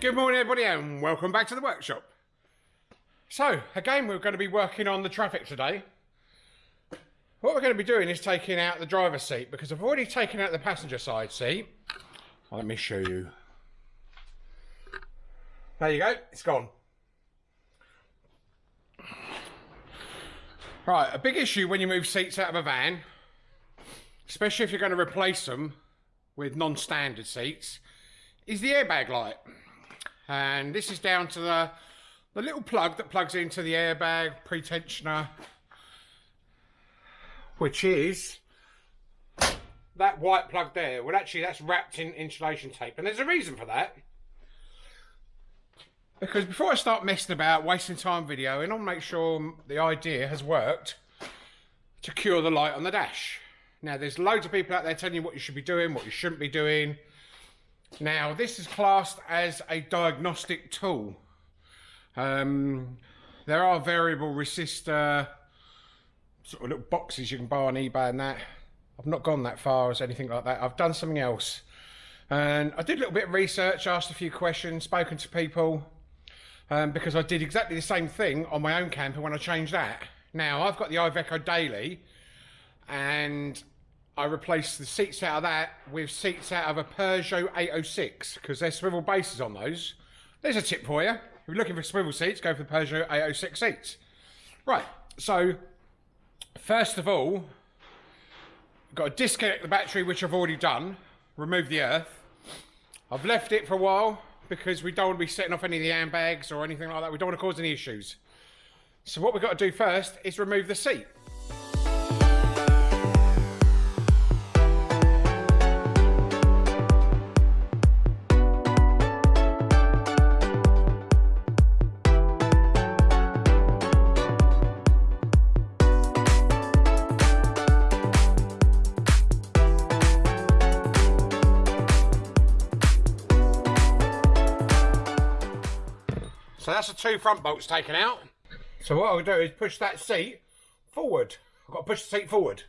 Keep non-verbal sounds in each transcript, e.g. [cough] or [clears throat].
Good morning, everybody, and welcome back to the workshop. So, again, we're going to be working on the Trafic today. What we're going to be doing is taking out the driver's seat because I've already taken out the passenger side seat. Let me show you. There you go, it's gone. Right, a big issue when you move seats out of a van, especially if you're going to replace them with non-standard seats, is the airbag light. And this is down to the, the little plug that plugs into the airbag pretensioner, which is that white plug there. Well, actually, that's wrapped in insulation tape. And there's a reason for that. Because before I start messing about, wasting time videoing, I'll make sure the idea has worked to cure the light on the dash. Now, there's loads of people out there telling you what you should be doing, what you shouldn't be doing. Now, this is classed as a diagnostic tool. Um, there are variable resistor sort of little boxes you can buy on eBay and that. I've not gone that far as anything like that. I've done something else. And I did a little bit of research, asked a few questions, spoken to people, um, because I did exactly the same thing on my own camper when I changed that. Now, I've got the Iveco Daily, and I replaced the seats out of that with seats out of a Peugeot 806, because there's swivel bases on those. There's a tip for you. If you're looking for swivel seats, go for the Peugeot 806 seats. Right, so first of all, got to disconnect the battery, which I've already done, remove the earth. I've left it for a while because we don't want to be setting off any of the handbags or anything like that. We don't want to cause any issues. So what we've got to do first is remove the seat. So that's the two front bolts taken out. So what I'll do is push that seat forward. I've got to push the seat forward.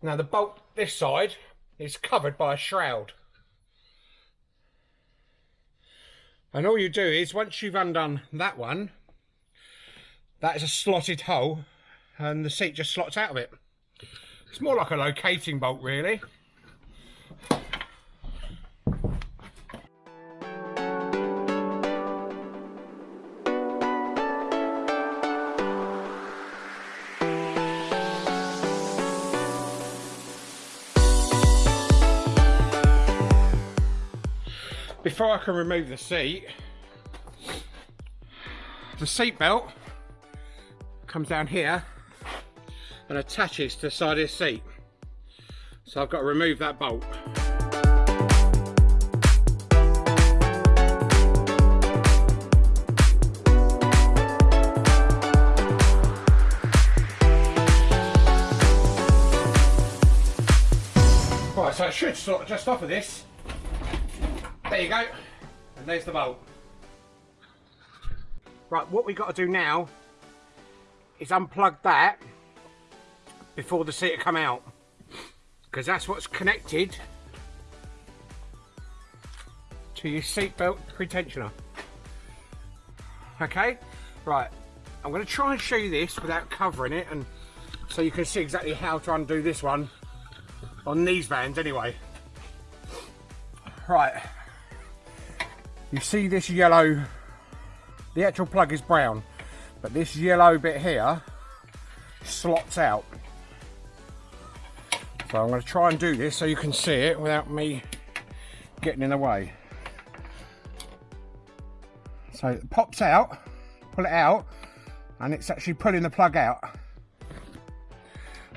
Now the bolt this side is covered by a shroud. And all you do is once you've undone that one, that is a slotted hole and the seat just slots out of it. It's more like a locating bolt really. Before I can remove the seat, the seat belt comes down here and attaches to the side of the seat. So I've got to remove that bolt. Right, so it should sort of just off of this. There you go. And there's the bolt. Right, what we've got to do now is unplug that before the seat come out. Because that's what's connected to your seatbelt pretensioner. Okay, right. I'm going to try and show you this without covering it and so you can see exactly how to undo this one on these vans anyway. Right, you see this yellow the actual plug is brown but this yellow bit here slots out. So I'm going to try and do this so you can see it without me getting in the way. So it pops out pull it out and it's actually pulling the plug out.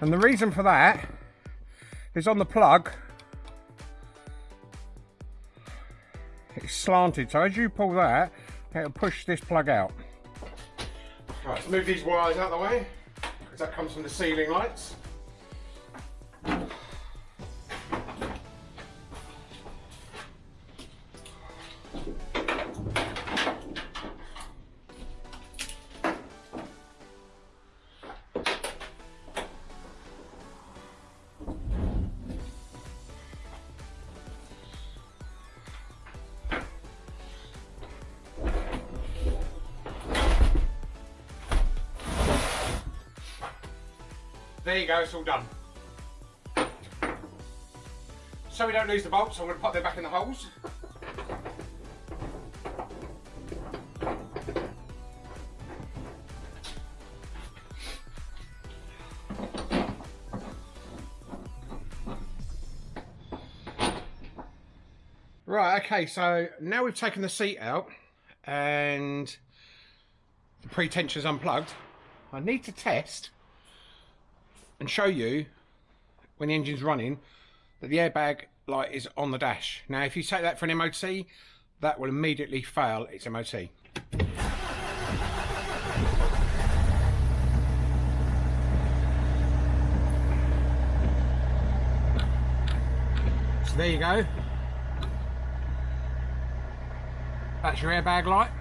And the reason for that is on the plug slanted. So as you pull that it'll push this plug out. Right move these wires out of the way. Because that comes from the ceiling lights There you go, it's all done. So we don't lose the bolts, I'm going to pop them back in the holes. Right, okay, so now we've taken the seat out and the pre-tension's unplugged, I need to test and show you when the engine's running that the airbag light is on the dash. Now, if you take that for an MOT, that will immediately fail its MOT. So there you go. That's your airbag light.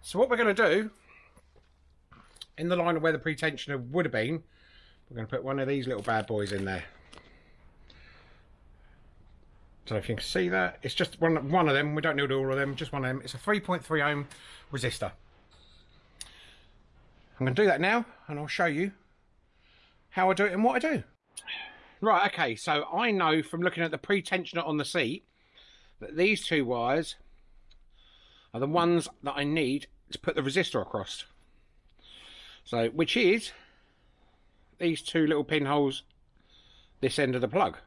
So what we're going to do, in the line of where the pretensioner would have been, we're going to put one of these little bad boys in there. So if you can see that, it's just one, one of them. We don't need all of them, just one of them. It's a 3.3 ohm resistor. I'm going to do that now, and I'll show you how I do it and what I do. Right, okay, so I know from looking at the pretensioner on the seat that these two wires are the ones that I need to put the resistor across. So, which is these two little pinholes this end of the plug.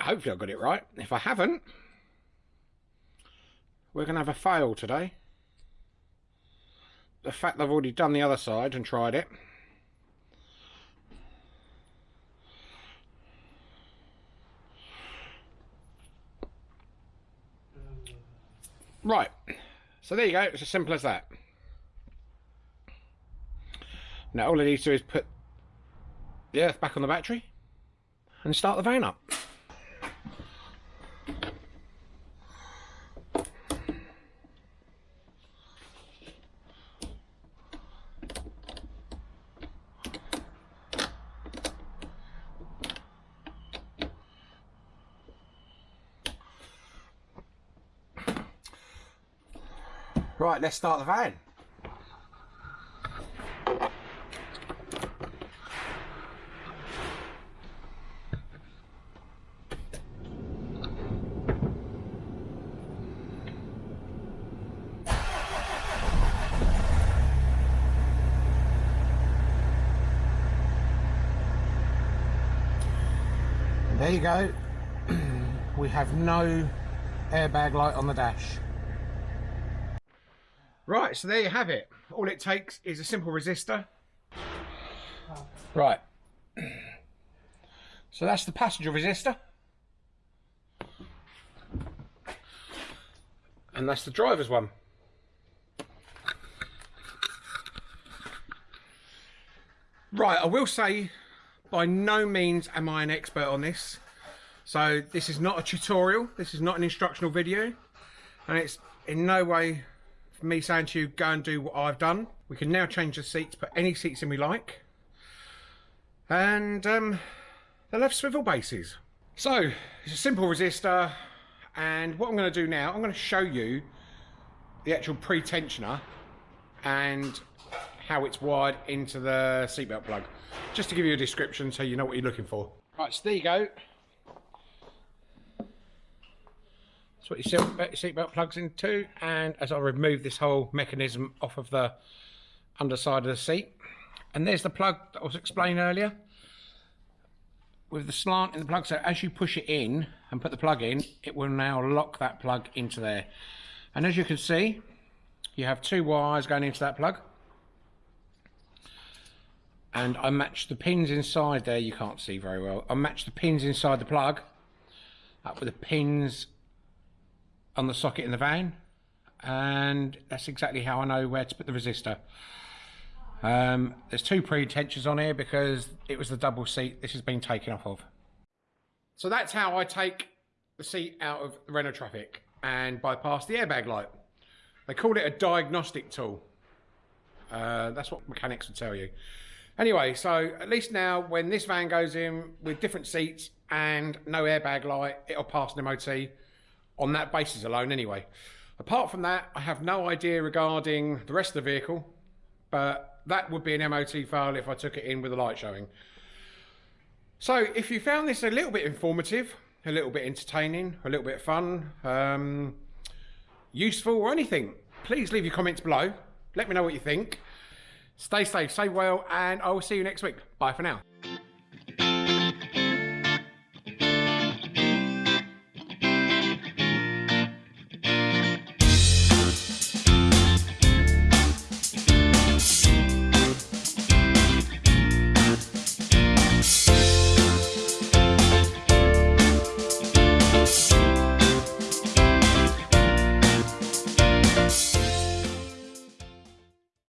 Hopefully I got it right. If I haven't, we're going to have a fail today. The fact I've already done the other side and tried it Right, so there you go, it's as simple as that. Now all I need to do is put the earth back on the battery and start the van up. Right, let's start the van. There you go. [clears throat] we have no airbag light on the dash. Right, so there you have it. All it takes is a simple resistor. Right. [clears throat] So that's the passenger resistor. And that's the driver's one. Right, I will say, by no means am I an expert on this. So this is not a tutorial, this is not an instructional video, and it's in no way for me saying to you, go and do what I've done. We can now change the seats, put any seats in we like. And um, they'll have swivel bases. So, it's a simple resistor. And what I'm going to do now, I'm going to show you the actual pre-tensioner and how it's wired into the seatbelt plug. Just to give you a description so you know what you're looking for. Right, so there you go. That's what your uh, seatbelt plugs into. And as I remove this whole mechanism off of the underside of the seat. And there's the plug that I was explaining earlier. With the slant in the plug, so as you push it in and put the plug in, it will now lock that plug into there. And as you can see, you have two wires going into that plug. And I match the pins inside there, you can't see very well. I match the pins inside the plug up with the pins on the socket in the van and that's exactly how I know where to put the resistor. Um, there's two pre-tensions on here because it was the double seat this has been taken off of. So that's how I take the seat out of the Renault Trafic and bypass the airbag light. They call it a diagnostic tool. Uh, that's what mechanics would tell you. Anyway, so at least now when this van goes in with different seats and no airbag light, it'll pass an MOT on that basis alone anyway. Apart from that, I have no idea regarding the rest of the vehicle but that would be an MOT fail if I took it in with the light showing. So if you found this a little bit informative, a little bit entertaining, a little bit fun, um, useful or anything, please leave your comments below. Let me know what you think. Stay safe, stay well, and I will see you next week. Bye for now.